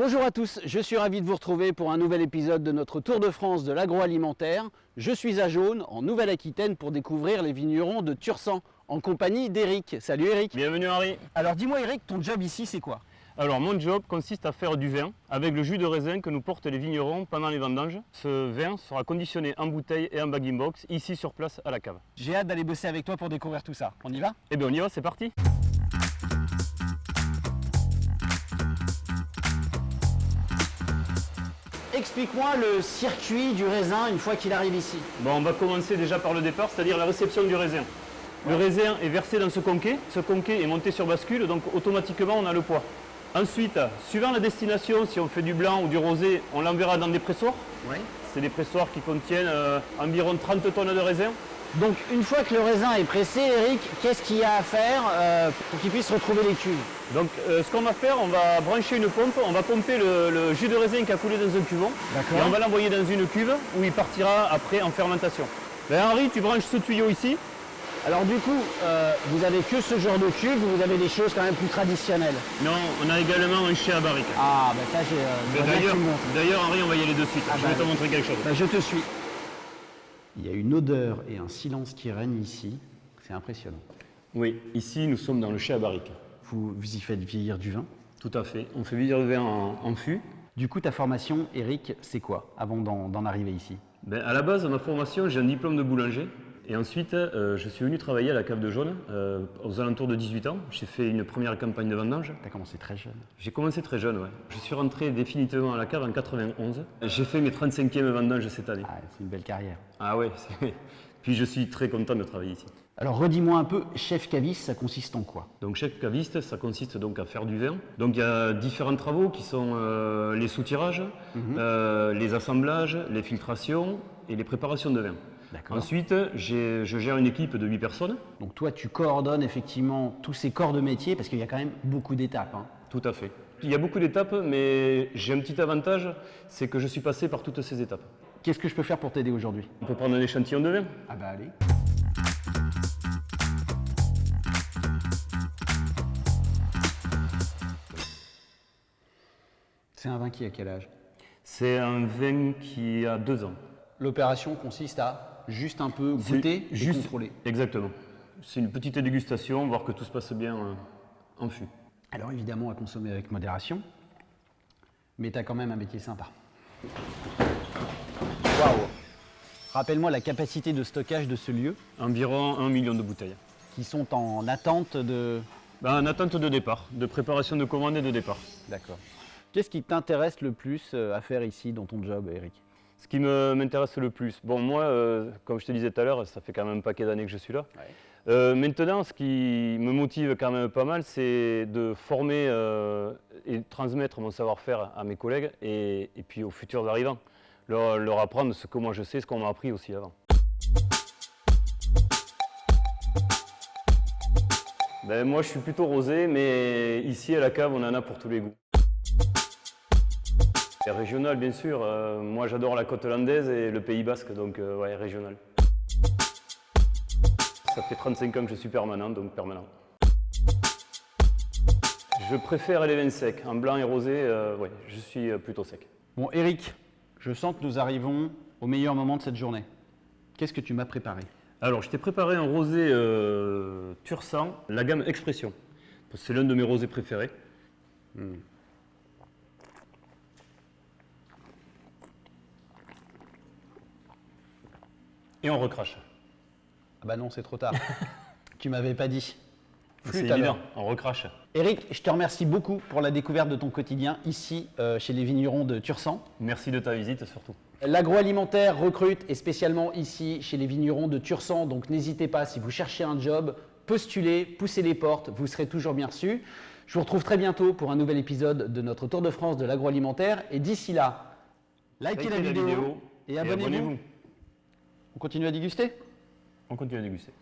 Bonjour à tous, je suis ravi de vous retrouver pour un nouvel épisode de notre Tour de France de l'agroalimentaire. Je suis à Jaune, en Nouvelle-Aquitaine, pour découvrir les vignerons de Tursan, en compagnie d'Eric. Salut Eric Bienvenue Henri Alors dis-moi Eric, ton job ici c'est quoi? Alors mon job consiste à faire du vin avec le jus de raisin que nous portent les vignerons pendant les vendanges. Ce vin sera conditionné en bouteille et en bagging box ici sur place à la cave. J'ai hâte d'aller bosser avec toi pour découvrir tout ça. On y va? Eh bien on y va, c'est parti Explique-moi le circuit du raisin une fois qu'il arrive ici. Bon, on va commencer déjà par le départ, c'est-à-dire la réception du raisin. Le raisin est versé dans ce conquet, ce conquet est monté sur bascule, donc automatiquement on a le poids. Ensuite, suivant la destination, si on fait du blanc ou du rosé, on l'enverra dans des pressoirs. Oui. C'est des pressoirs qui contiennent euh, environ 30 tonnes de raisin. Donc une fois que le raisin est pressé, Eric, qu'est-ce qu'il y a à faire euh, pour qu'il puisse retrouver les cuves? Donc euh, ce qu'on va faire, on va brancher une pompe, on va pomper le, le jus de raisin qui a coulé dans un cuvon et on va l'envoyer dans une cuve où il partira après en fermentation. Ben, Henri, tu branches ce tuyau ici. Alors du coup, euh, vous avez que ce genre de cuve ou vous avez des choses quand même plus traditionnelles? Non, on a également un chien à barrique. Ah, ben ça j'ai... Ben, Euh, D'ailleurs, Henri, on va y aller de suite. Ah Je bah, vais te montrer quelque chose. Ben, je te suis. Il y a une odeur et un silence qui règnent ici. C'est impressionnant. Oui, ici nous sommes dans le chien à barrique. Vous, vous y faites vieillir du vin? Tout à fait. On fait vieillir le vin en, en fût. Du coup, ta formation, Eric, c'est quoi avant d'en d'en arriver ici? Ben, à la base, ma formation, j'ai un diplôme de boulanger. Et ensuite, euh, je suis venu travailler à la cave de jaune euh, aux alentours de 18 ans. J'ai fait une première campagne de vendange. Tu as commencé très jeune. J'ai commencé très jeune, ouais. Je suis rentré définitivement à la cave en 91. J'ai fait mes 35e vendanges cette année. Ah, c'est une belle carrière. Ah ouais, c'est- puis je suis très content de travailler ici. Alors redis-moi un peu, chef caviste, ça consiste en quoi? Donc chef caviste, ça consiste donc à faire du vin. Donc il y a différents travaux qui sont euh, les soutirages, euh, les assemblages, les filtrations et les préparations de vin. Ensuite, je gère une équipe de 8 personnes. Donc toi, tu coordonnes effectivement tous ces corps de métier parce qu'il y a quand même beaucoup d'étapes. hein. Tout à fait. Il y a beaucoup d'étapes, mais j'ai un petit avantage, c'est que je suis passé par toutes ces étapes. Qu'est-ce que je peux faire pour t'aider aujourd'hui? On peut prendre un échantillon de vin. Ah bah allez. C'est un vin qui a quel âge? C'est un vin qui a deux ans. L'opération consiste à juste un peu goûter et juste contrôler. Exactement. C'est une petite dégustation, voir que tout se passe bien euh, en fût. Alors évidemment à consommer avec modération, mais tu as quand même un métier sympa. Waouh Rappelle-moi la capacité de stockage de ce lieu Environ un million de bouteilles. qui sont en attente de... Ben, en attente de départ, de préparation de commande et de départ. D'accord. Qu'est-ce qui t'intéresse le plus euh, à faire ici dans ton job, Eric? Ce qui m'intéresse le plus, bon moi, euh, comme je te disais tout à l'heure, ça fait quand même un paquet d'années que je suis là. Euh, maintenant, ce qui me motive quand même pas mal, c'est de former euh, et transmettre mon savoir-faire à mes collègues et, et puis aux futurs arrivants. Leur, leur apprendre ce que moi je sais, ce qu'on m'a appris aussi avant. Ben, moi, je suis plutôt rosé, mais ici à la cave, on en a pour tous les goûts. Régional, bien sûr. Euh, moi, j'adore la côte landaise et le Pays Basque, donc euh, ouais, régional. Ça fait 35 ans que je suis permanent, donc permanent. Je préfère les vins secs. En blanc et rosé, euh, ouais, je suis plutôt sec. Bon, Eric, je sens que nous arrivons au meilleur moment de cette journée. Qu'est-ce que tu m'as préparé? Alors, je t'ai préparé un rosé euh, Tursan, la gamme Expression. Parce que C'est l'un de mes rosés préférés. Et on recrache. Ah bah non, c'est trop tard. tu m'avais pas dit. C'est évident, on recrache. Eric, je te remercie beaucoup pour la découverte de ton quotidien ici euh, chez les vignerons de Tursan. Merci de ta visite surtout. L'agroalimentaire recrute et spécialement ici chez les vignerons de Tursan, donc n'hésitez pas si vous cherchez un job, postulez, poussez les portes, vous serez toujours bien reçus. Je vous retrouve très bientôt pour un nouvel épisode de notre Tour de France de l'agroalimentaire et d'ici là, likez, la, vidéo et abonnez-vous. On continue à déguster? On continue à déguster.